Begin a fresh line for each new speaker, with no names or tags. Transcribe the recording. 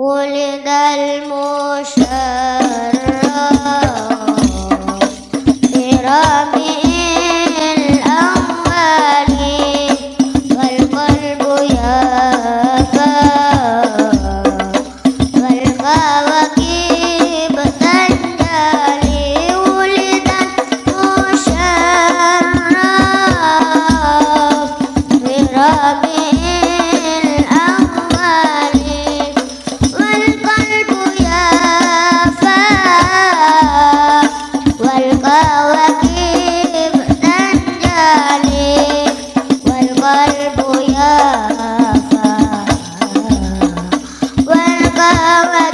ولد المشرف Baba.